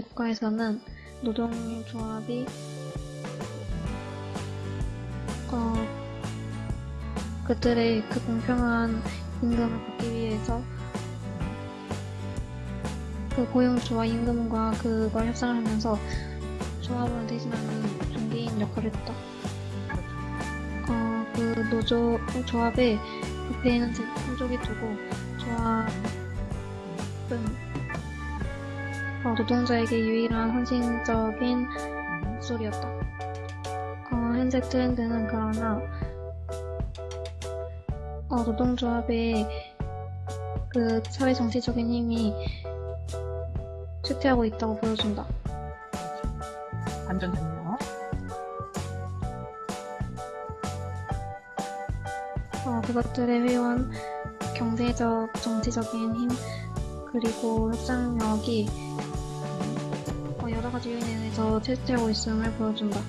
국가에서는 노동조합이 어, 그들의 그 공평한 임금을 받기 위해서 그 고용주와 임금과 그걸 협상을 하면서 조합원을 대신하는 중개인 역할을 했다. 어, 그 노조 조합의 부패에는 제품족이 두고 조합은 어, 노동자에게 유일한 헌신적인 목소리였다. 어, 현재 트렌드는 그러나 어, 노동조합의 그 사회 정치적인 힘이 쇠퇴하고 있다고 보여준다. 완전 좋네요. 어, 그것들의 회원, 경제적, 정치적인 힘, 그리고 협상력이 지 요인에 의해서 쇠퇴하고 있음을 보여준다.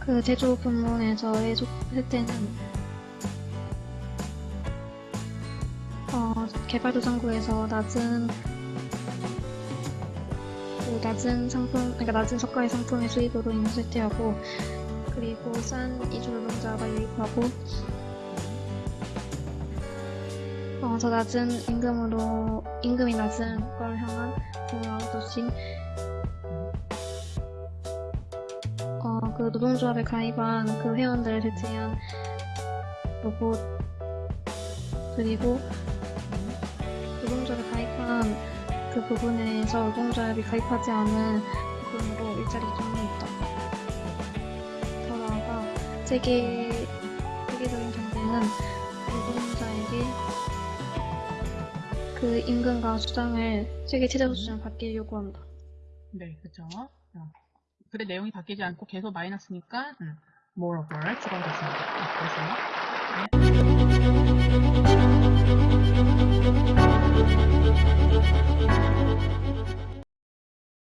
그 제조 부문에서의 소- 쇠퇴는 어, 개발도상국에서 낮은 그 낮은 상품, 그러니까 낮은 저가의 상품의 수입으로 인해 쇠퇴하고 그리고 싼 이주 노동자가 유입하고 어, 더 낮은 임금으로 임금이 낮은 국가를 향한 아웃소싱 어, 그 노동조합에 가입한 그 회원들을 대체한 로봇 그리고 노동조합에 가입한 그 부분에서 노동조합이 가입하지 않은 부분으로 일자리 기준이 있다. 더 나아가 세계 세계적인 경제는 그 임금과 수당을 세계 최저 수준을 받게 요구한다. 네, 그죠. 어. 글의 내용이 바뀌지 않고 계속 마이너스니까, 음, moreover 추가가 됐습니다. 네, 그래서, 네.